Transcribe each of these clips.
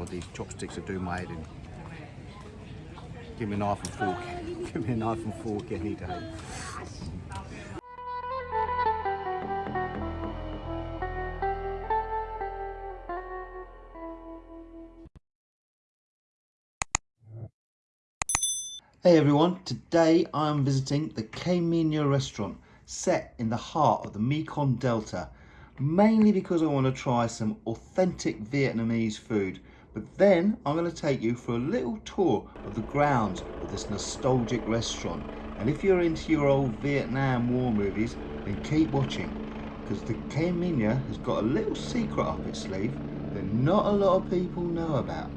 God, these chopsticks are my head in. Give me a knife and fork. Give me a knife and fork any day. Hey everyone, today I'm visiting the K-Minya restaurant set in the heart of the Mekong Delta mainly because I want to try some authentic Vietnamese food but then I'm going to take you for a little tour of the grounds of this nostalgic restaurant and if you're into your old Vietnam War movies then keep watching because the K-Minya has got a little secret up its sleeve that not a lot of people know about.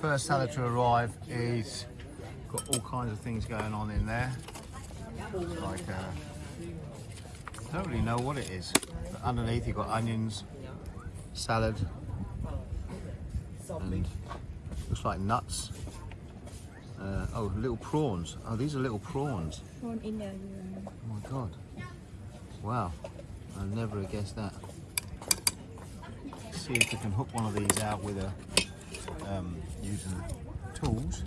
First salad to arrive is got all kinds of things going on in there. Like, uh, I don't really know what it is. But underneath you've got onions, salad, and looks like nuts. Uh, oh, little prawns. Oh, these are little prawns. Prawn in there. Oh my god. Wow. I never have guessed that. See if we can hook one of these out with a um, using tools.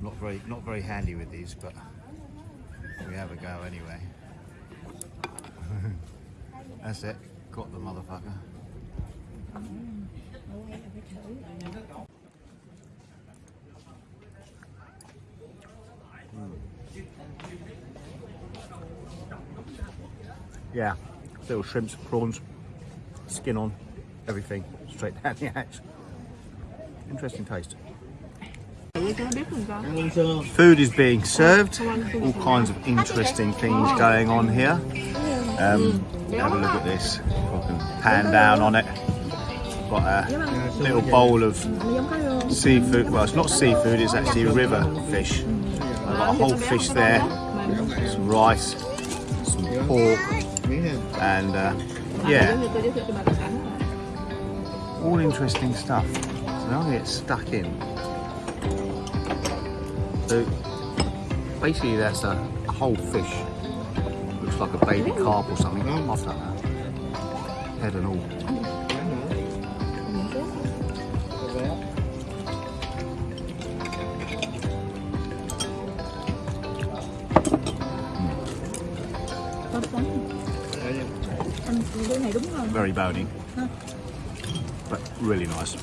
Not very not very handy with these, but we have a go anyway. That's it. Got the motherfucker. Yeah, little shrimps, prawns, skin on, everything straight down the hatch. Interesting taste. Food is being served, all kinds of interesting things going on here. Um, have a look at this, pan down on it. Got a little bowl of seafood, well it's not seafood, it's actually river fish. I've got a whole fish there, some rice, some pork, and uh, yeah, all interesting stuff. So now I'm gonna get stuck in. So basically that's a whole fish. Looks like a baby carp or something. I don't know. Head and all. Very bony, but really nice.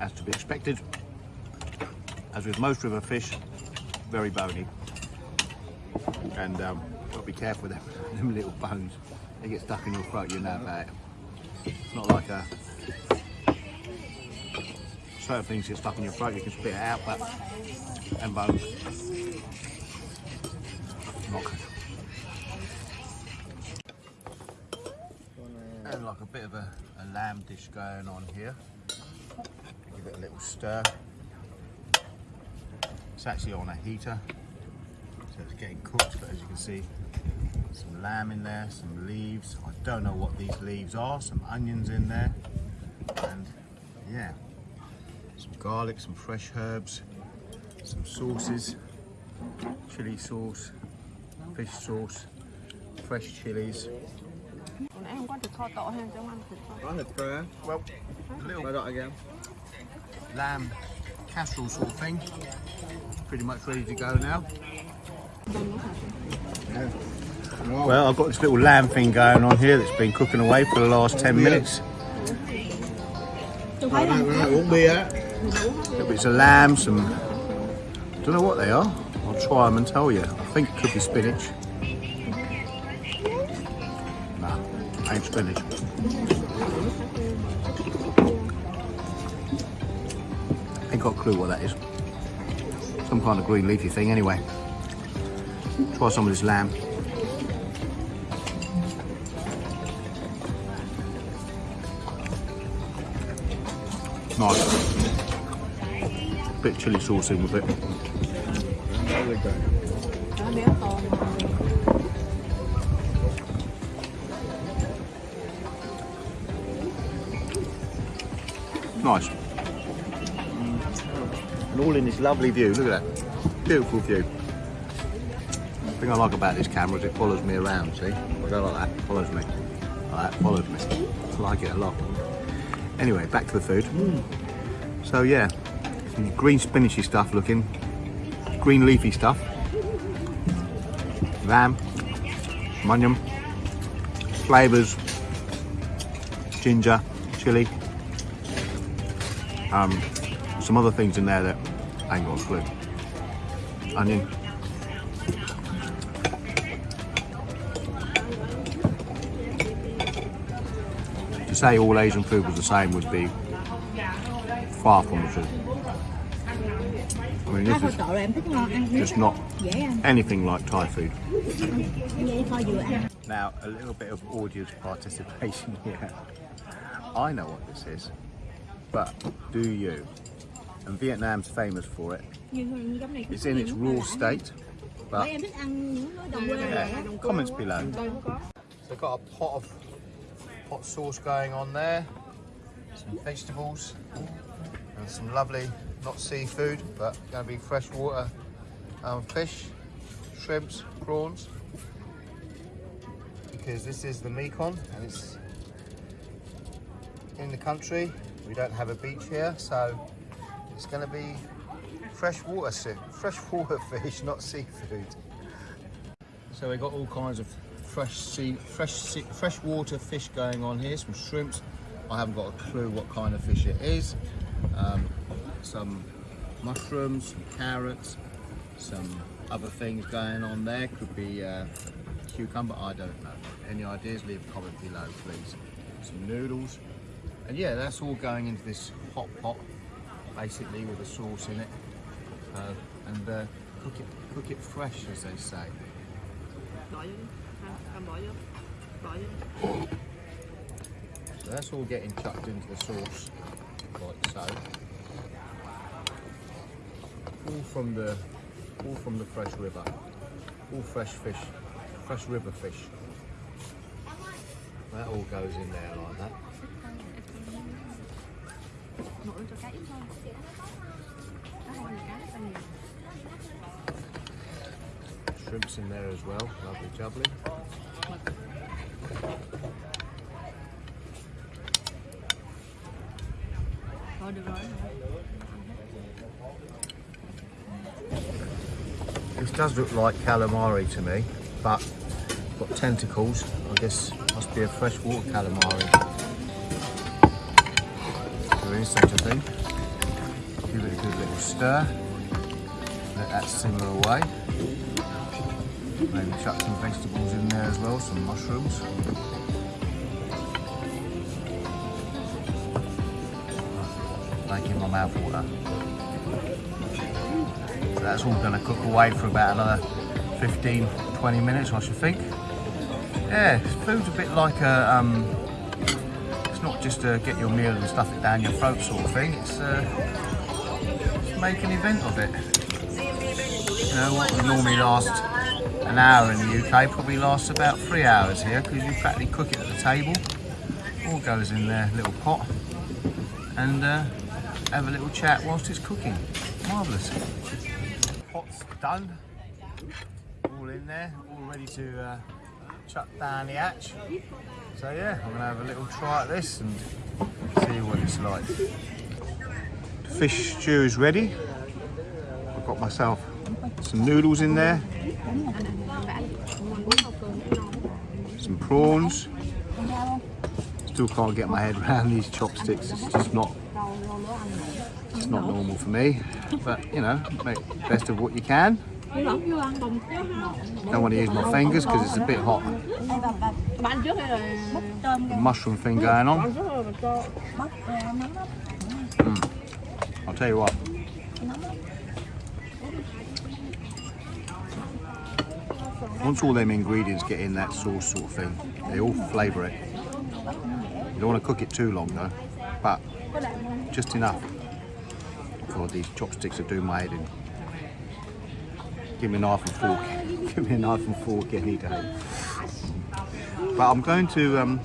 As to be expected, as with most river fish, very bony. And um, got to be careful with them, them little bones. They get stuck in your throat, you know about it. It's not like a certain things get stuck in your throat, you can spit it out, but and bones. Not good. And like a bit of a, a lamb dish going on here. Give it a little stir. It's actually on a heater, so it's getting cooked, but as you can see, some lamb in there, some leaves. I don't know what these leaves are, some onions in there, and yeah, some garlic, some fresh herbs, some sauces, chili sauce, fish sauce, fresh chilies. Còn nãy không có thịt kho tộ hay trong ăn thịt kho Có thịt kho Well, a little Quay lại kìa lamb casserole sort of thing. Pretty much ready to go now. Well, I've got this little lamb thing going on here that's been cooking away for the last 10 minutes. Tôi thấy không? Uống á Little bits of lamb, some, I don't know what they are. I'll try them and tell you. I think it could be spinach. Nah, ain't spinach. Ain't got a clue what that is. Some kind of green leafy thing anyway. Try some of this lamb. Nice. Bit chili sauce in with it. Nó béo to Nice. And all in this lovely view. Look at that. Beautiful view. The thing I like about this camera is it follows me around, see? I go like that, follows me. Like that, follows me. I like it a lot. Anyway, back to the food. Mm. So yeah, green spinachy stuff looking. Green leafy stuff. Lamb, onion, flavours, ginger, chili, um, some other things in there that I ain't got a clue. Onion. To say all Asian food was the same would be far from the truth. I mean, this is tộ là em thích ngon ăn just not anything like Thai food. dễ kho vừa ăn Now, a little bit of audience participation here. I know what this is, but do you? And Vietnam's famous for it. như như giống này It's in its raw state, but em thích ăn những cái đồng quê yeah, comments below. Đây không có So got a pot of hot sauce going on there, some vegetables, and some lovely, not seafood, but going to be freshwater um, fish, shrimps, prawns. Because this is the Mekong and it's in the country. We don't have a beach here, so it's going to be freshwater, freshwater fish, not seafood. So we've got all kinds of fresh sea, fresh sea, freshwater fish going on here. Some shrimps. I haven't got a clue what kind of fish it is. Um, some mushrooms, some carrots, some other things going on there. Could be uh, cucumber. I don't know. Any ideas? Leave a comment below, please. Some noodles, and yeah, that's all going into this hot pot, basically with a sauce in it, uh, and uh, cook it cook it fresh, as they say. So that's all getting chucked into the sauce, like so. All from the, all from the fresh river, all fresh fish, fresh river fish. That all goes in there like that. Shrimps in there as well, lovely jubbly. This does look like calamari to me, but got tentacles. I guess must be a freshwater calamari. There is such a thing. Give it a good little stir. Let that simmer away. Maybe chuck some vegetables in there as well, some mushrooms. Making my mouth water. That's all going to cook away for about another 15, 20 minutes, I should think. Yeah, food's a bit like a, um, it's not just to get your meal and stuff it down your throat sort of thing. It's, uh, make an event of it. You know, what would normally last an hour in the UK probably lasts about three hours here because you practically cook it at the table. All goes in their little pot and uh, have a little chat whilst it's cooking. Marvellous. Done. All in there, all ready to uh, chuck down the hatch. So yeah, I'm gonna have a little try at this and see what it's like. Fish stew is ready. I've got myself some noodles in there, some prawns. Still can't get my head around these chopsticks. It's just not, not normal for me. But you know, make the best of what you can. Don't want to use my fingers because it's a bit hot. The mushroom thing going on. Mm. I'll tell you what. Once all them ingredients get in that sauce sort of thing, they all flavour it. You don't want to cook it too long though, but just enough for these chopsticks are do my head in. Give me a knife and fork. Give me a knife and fork any day. But I'm going to um,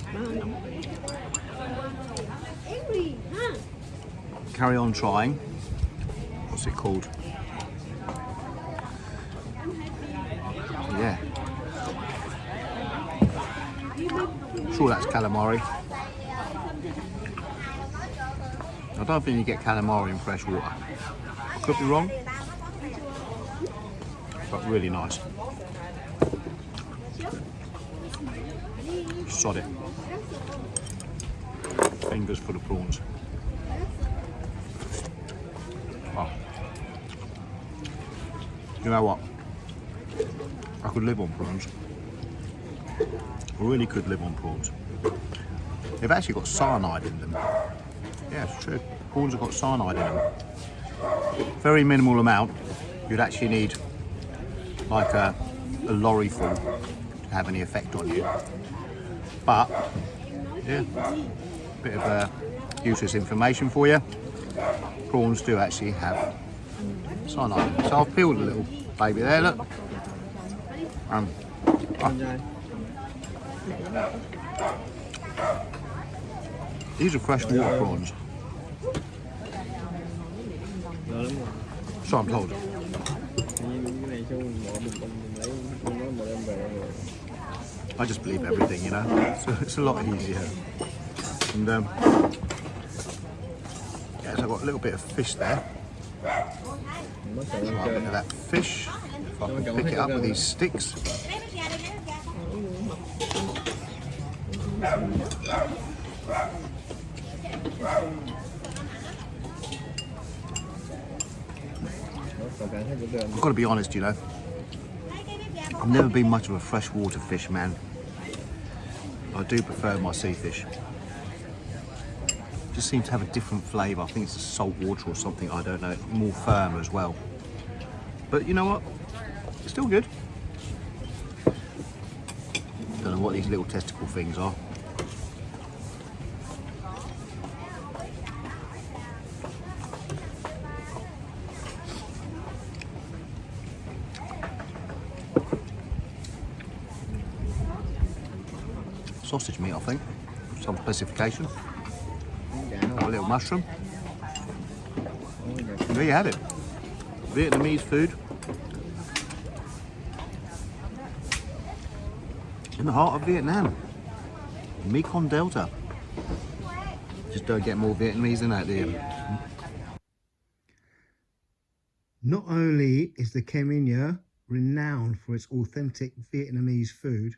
carry on trying. What's it called? Yeah. sure that's calamari. I don't think you get calamari in fresh water. Could be wrong, but really nice. Sod it. Fingers for the prawns. Oh. You know what? I could live on prawns. I really could live on prawns. They've actually got cyanide in them. Yeah, it's true. Prawns have got cyanide in them. Very minimal amount. You'd actually need like a, a lorry full to have any effect on you. But, yeah, bit of uh, useless information for you. Prawns do actually have cyanide. So I've peeled a little baby there, look. Um, oh. These are freshwater prawns. So I'm told. I just believe everything, you know. So it's a lot easier. And um, yeah, so I've got a little bit of fish there. Try a bit of that fish. If I can pick it up with these sticks. I've got to be honest, you know. I've never been much of a freshwater fish man. I do prefer my sea fish. Just seems to have a different flavour. I think it's the salt water or something, I don't know. More firm as well. But you know what? It's still good. Don't know what these little testicle things are. Sausage meat, I think. Some specification. A little mushroom. There you have it. Vietnamese food. In the heart of Vietnam. Mekong Delta. Just don't get more Vietnamese than that, do you? Not only is the Inyo renowned for its authentic Vietnamese food,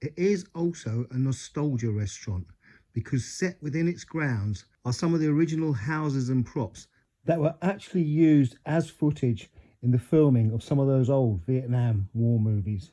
it is also a nostalgia restaurant because set within its grounds are some of the original houses and props that were actually used as footage in the filming of some of those old Vietnam War movies.